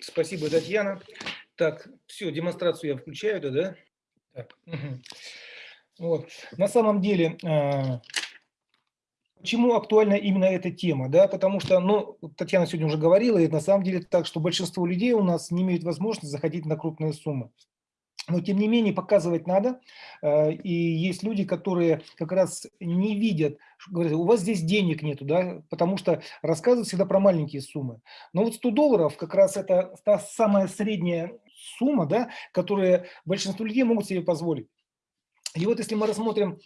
Спасибо, Татьяна. Так, все, демонстрацию я включаю, да? да? Так. Вот. На самом деле, а, почему актуальна именно эта тема? Да? Потому что, ну, Татьяна сегодня уже говорила, и на самом деле так, что большинство людей у нас не имеют возможности заходить на крупные суммы. Но, тем не менее, показывать надо. А, и есть люди, которые как раз не видят, говорят, у вас здесь денег нету, да, потому что рассказывают всегда про маленькие суммы. Но вот 100 долларов как раз это та самая средняя сумма, да, которую большинство людей могут себе позволить. И вот если мы рассмотрим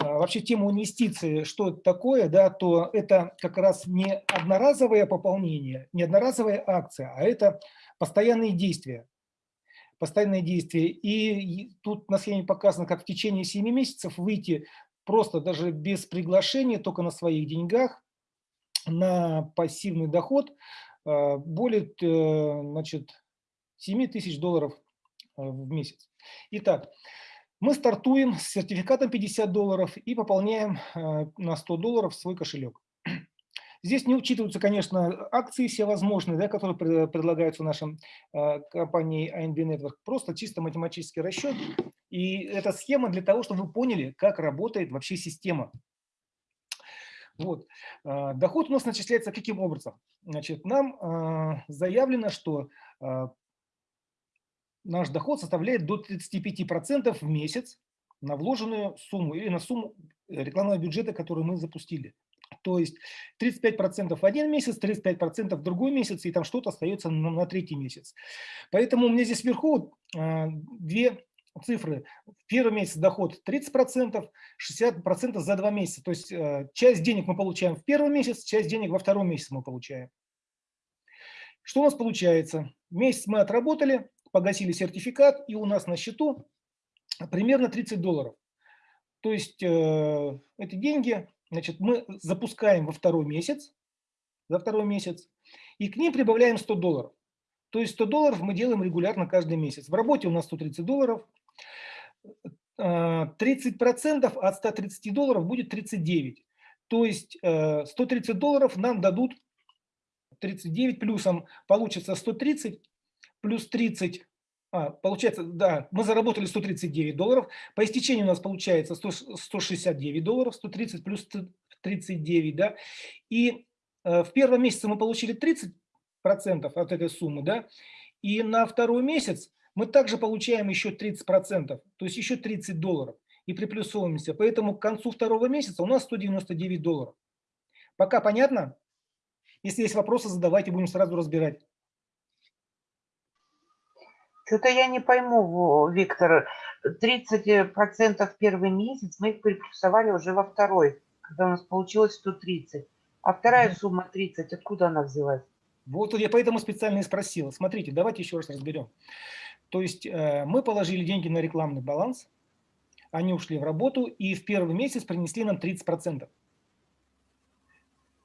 а, вообще тему инвестиций, что это такое, да, то это как раз не одноразовое пополнение, не одноразовая акция, а это постоянные действия. Постоянные действия. И тут на схеме показано, как в течение 7 месяцев выйти просто даже без приглашения, только на своих деньгах, на пассивный доход а, более э, значит, 7 тысяч долларов э, в месяц. Итак, мы стартуем с сертификатом 50 долларов и пополняем э, на 100 долларов свой кошелек. Здесь не учитываются, конечно, акции всевозможные, да, которые предлагаются нашим э, компанией ANB Network. Просто чисто математический расчет. И эта схема для того, чтобы вы поняли, как работает вообще система. Вот. Доход у нас начисляется каким образом? Значит, нам заявлено, что наш доход составляет до 35% в месяц на вложенную сумму или на сумму рекламного бюджета, который мы запустили. То есть 35% в один месяц, 35% в другой месяц, и там что-то остается на, на третий месяц. Поэтому у меня здесь вверху э, две цифры. В первый месяц доход 30%, 60% за два месяца. То есть э, часть денег мы получаем в первый месяц, часть денег во втором месяце мы получаем. Что у нас получается? Месяц мы отработали, погасили сертификат, и у нас на счету примерно 30 долларов. То есть э, эти деньги значит, мы запускаем во второй месяц, за второй месяц, и к ним прибавляем 100 долларов. То есть 100 долларов мы делаем регулярно каждый месяц. В работе у нас 130 долларов. 30% э, от 130 долларов будет 39. То есть 130 э, долларов нам дадут 39 плюсом получится 130 плюс 30, а, получается, да, мы заработали 139 долларов, по истечению у нас получается 100, 169 долларов, 130 плюс 39, да, и э, в первом месяце мы получили 30% от этой суммы, да, и на второй месяц мы также получаем еще 30%, то есть еще 30 долларов, и приплюсовываемся, поэтому к концу второго месяца у нас 199 долларов. Пока понятно? Если есть вопросы, задавайте, будем сразу разбирать. Что-то я не пойму, Виктор. 30% первый месяц мы их приплюсовали уже во второй, когда у нас получилось 130. А вторая mm сумма 30, откуда она взялась? Вот я поэтому специально и спросил. Смотрите, давайте еще раз разберем. То есть э, мы положили деньги на рекламный баланс, они ушли в работу и в первый месяц принесли нам 30%.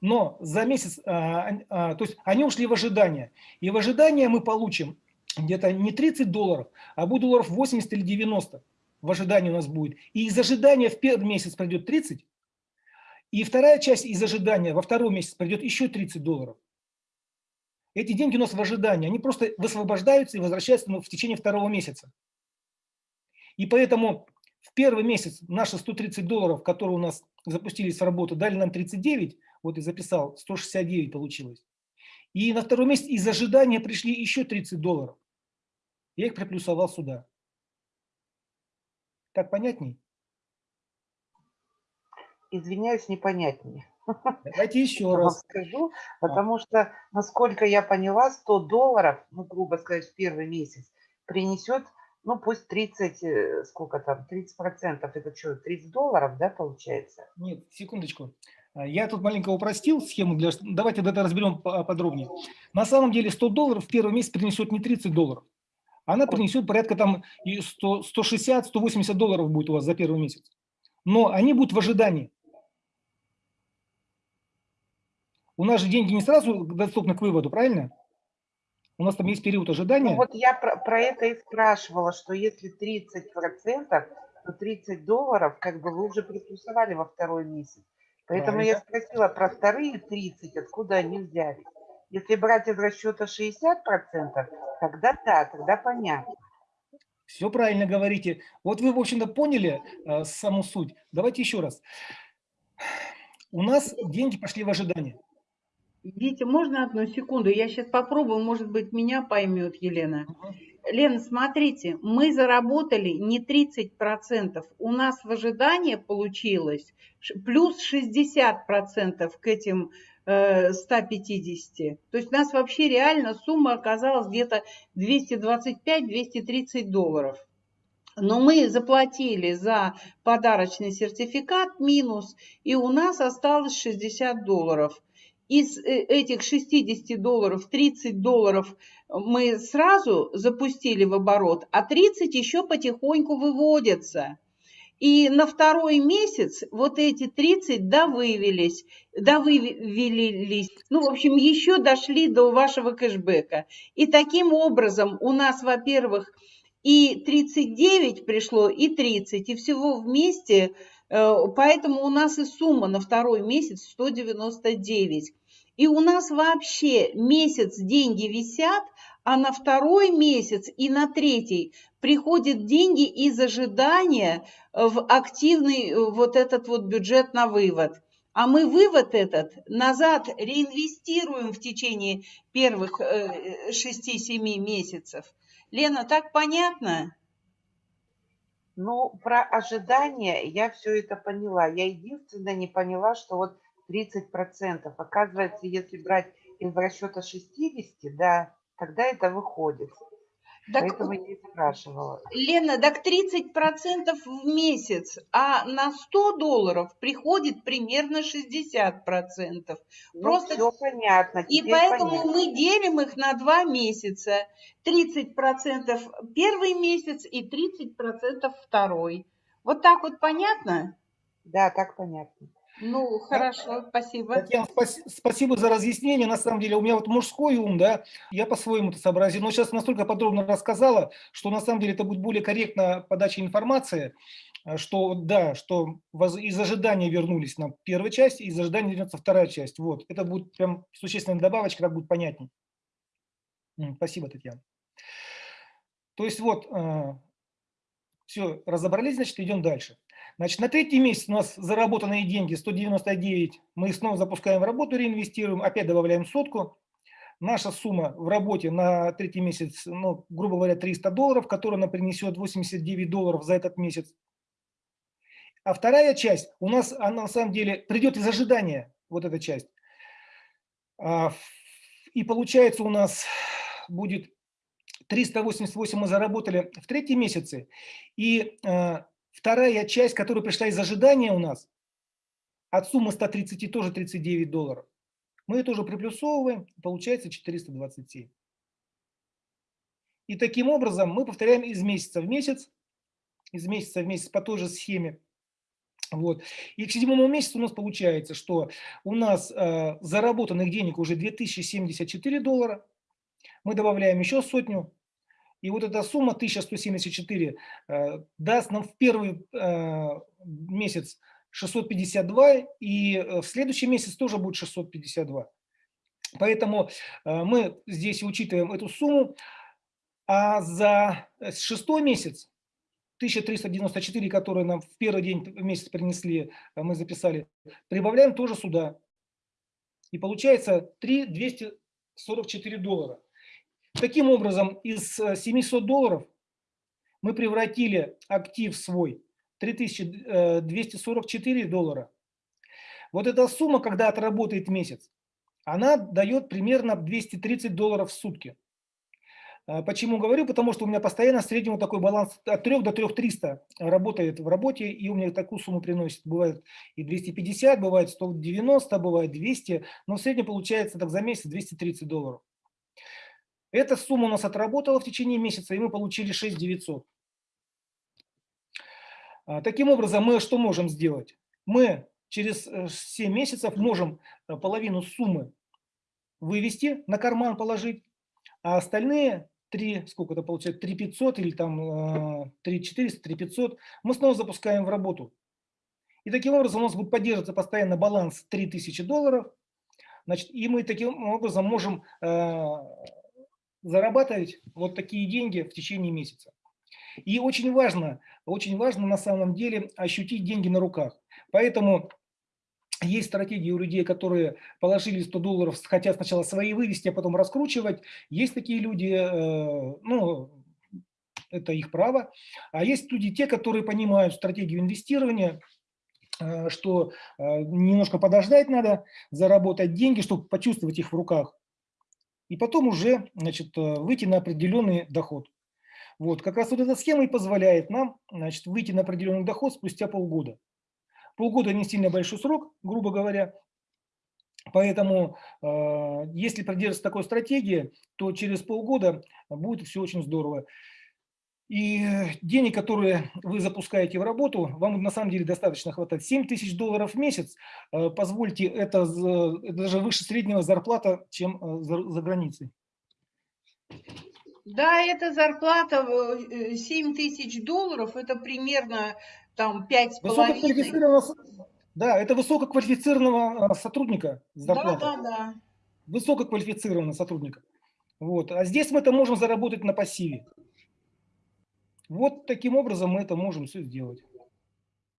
Но за месяц, а, а, то есть они ушли в ожидание. И в ожидание мы получим где-то не 30 долларов, а будет долларов 80 или 90 в ожидании у нас будет. И из ожидания в первый месяц придет 30, и вторая часть из ожидания во второй месяц придет еще 30 долларов. Эти деньги у нас в ожидании, они просто высвобождаются и возвращаются в течение второго месяца. И поэтому в первый месяц наши 130 долларов, которые у нас запустились в работу, дали нам 39, вот и записал, 169 получилось. И на второй месяц из ожидания пришли еще 30 долларов. Я их приплюсовал сюда. Так понятней? Извиняюсь, непонятнее. Давайте еще раз. Скажу, потому а. что, насколько я поняла, 100 долларов, ну, грубо сказать, в первый месяц принесет, ну, пусть 30, э, сколько там, 30 процентов, это что, 30 долларов, да, получается? Нет, секундочку. А, я тут маленько упростил схему, для... давайте это разберем подробнее. На самом деле 100 долларов в первый месяц принесет не 30 долларов, она принесет порядка там 160-180 долларов будет у вас за первый месяц. Но они будут в ожидании. У нас же деньги не сразу доступны к выводу, правильно? У нас там есть период ожидания. Ну, вот я про, про это и спрашивала, что если 30%, то 30 долларов как бы вы уже приплюсовали во второй месяц. Поэтому я спросила про вторые 30, откуда они взялись. Если брать из расчета 60%, тогда да, тогда понятно. Все правильно говорите. Вот вы, в общем-то, поняли э, саму суть. Давайте еще раз. У нас деньги пошли в ожидание. Витя, можно одну секунду? Я сейчас попробую, может быть, меня поймет Елена. Мгм. Лена, смотрите, мы заработали не 30%, у нас в ожидании получилось плюс 60% к этим э, 150. То есть у нас вообще реально сумма оказалась где-то 225-230 долларов. Но мы заплатили за подарочный сертификат минус, и у нас осталось 60 долларов. Из э, этих 60 долларов 30 долларов мы сразу запустили в оборот, а 30 еще потихоньку выводятся. И на второй месяц вот эти 30 довывелись, довывелись, ну, в общем, еще дошли до вашего кэшбэка. И таким образом у нас, во-первых, и 39 пришло, и 30, и всего вместе, э, поэтому у нас и сумма на второй месяц 199. И у нас вообще месяц деньги висят, а на второй месяц и на третий приходят деньги из ожидания в активный э, вот этот вот бюджет на вывод. А мы вывод этот назад реинвестируем в течение первых 6-7 месяцев. Лена, так понятно? Ну, про ожидания я все это поняла. Я единственное не поняла, что вот 30%. Оказывается, если брать из расчета 60, да, тогда это выходит. Так, Поэтому я спрашивала. Лена, так 30% в месяц, а на 100 долларов приходит примерно 60%. Ну, Просто все понятно. И поэтому понятно. мы делим их на два месяца. 30% первый месяц и 30% второй. Вот так вот понятно? Да, так понятно. Ну, хорошо, спасибо. Татьяна, спаси- спасибо за разъяснение. На самом деле у меня вот мужской ум, да, я по-своему это сообразил. Но сейчас настолько подробно рассказала, что на самом деле это будет более корректно подача информации, э, что да, что из ожидания вернулись на первая часть, из ожидания вернется вторая часть. Вот, это будет прям существенная добавочка, так будет понятней. Спасибо, Татьяна. То есть вот, все, разобрались, значит, идем дальше. Значит, на третий месяц у нас заработанные деньги 199, мы снова запускаем работу, реинвестируем, опять добавляем сотку. Наша сумма в работе на третий месяц, ну, грубо говоря, 300 долларов, которая нам принесет 89 долларов за этот месяц. А вторая часть у нас, она на самом деле придет из ожидания, вот эта часть. А, И получается у нас будет 388 мы заработали в третьем месяце. И э, вторая часть, которая пришла из ожидания у нас, от суммы 130 тоже 39 долларов. Мы ее тоже приплюсовываем, получается 427. И таким образом мы повторяем из месяца в месяц, из месяца в месяц по той же схеме. Вот. И к седьмому месяцу у нас получается, что у нас э, заработанных денег уже 2074 доллара. Мы добавляем еще сотню. И вот эта сумма 1174 э, даст нам в первый э, месяц 652, и э, в следующий месяц тоже будет 652. Поэтому мы здесь учитываем эту сумму, а за шестой месяц 1394, которые нам в первый день в месяц принесли, мы записали, прибавляем тоже сюда. И получается 3244 доллара. Таким образом, из э, 700 долларов мы превратили актив свой 3244 доллара. Вот эта сумма, когда отработает месяц, она дает примерно 230 долларов в сутки. А, Почему говорю? Потому что у меня постоянно в среднем такой баланс от 3 до 3300 работает в работе, и у меня такую сумму приносит. Бывает и 250, бывает 190, бывает 200, но в среднем получается так за месяц 230 долларов. Эта сумма у нас отработала в течение месяца, и мы получили 6 900. А, Таким образом, мы что можем сделать? Мы через э, 7 месяцев можем э, половину суммы вывести, на карман положить, а остальные 3, сколько это получается, 3 500 или там э, 3 400, 3 500, мы снова запускаем в работу. И таким образом у нас будет поддерживаться постоянно баланс 3000 долларов, Значит, и мы таким образом можем э, зарабатывать вот такие деньги в течение месяца. И очень важно, очень важно на самом деле ощутить деньги на руках. Поэтому есть стратегии у людей, которые положили 100 долларов, хотят сначала свои вывести, а потом раскручивать. Есть такие люди, э, ну, это их право. А есть люди, те, которые понимают стратегию инвестирования, э, что э, немножко подождать надо, заработать деньги, чтобы почувствовать их в руках. И потом уже значит, э, выйти на определенный доход. Вот, как раз вот эта схема и позволяет нам значит, выйти на определенный доход спустя полгода. Полгода не сильно большой срок, грубо говоря. Поэтому, э, если придерживаться такой стратегии, то через полгода будет все очень здорово. И денег, которые вы запускаете в работу, вам на самом деле достаточно хватает. 7 тысяч долларов в месяц, э, позвольте, это, даже выше среднего зарплата, чем э, за, за границей. Да, это зарплата э, 7 тысяч долларов, это примерно там пять с половиной. Высококвалифицированного, с- да, это высококвалифицированного э, сотрудника Да, зарплата. да, да. Высококвалифицированного сотрудника. Вот. А здесь мы это можем заработать на пассиве. Вот таким образом мы это можем все сделать.